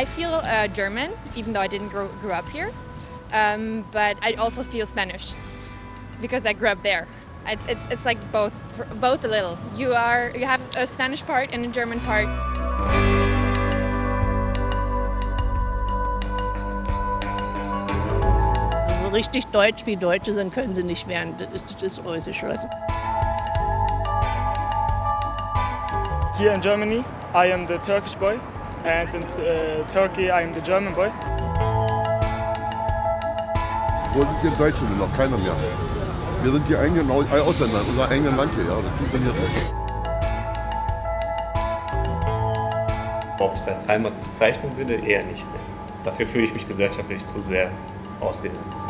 I feel uh, German, even though I didn't grow, grow up here. Um, but I also feel Spanish because I grew up there. It's, it's, it's like both, both a little. You, are, you have a Spanish part and a German part. richtig deutsch wie Deutsche sind, können sie nicht werden. Das ist, das ist Russisch. Here in Germany, I am the Turkish boy, and in uh, Turkey, I am the German boy. Wo sind hier Deutsche denn noch? Keiner mehr. Wir sind die eigenen Ausländer, unser eigenes Land hier, ja, das funktioniert nicht. Ob ich es als Heimat bezeichnen würde, eher nicht. Ne? Dafür fühle ich mich gesellschaftlich zu sehr ausgegrenzt.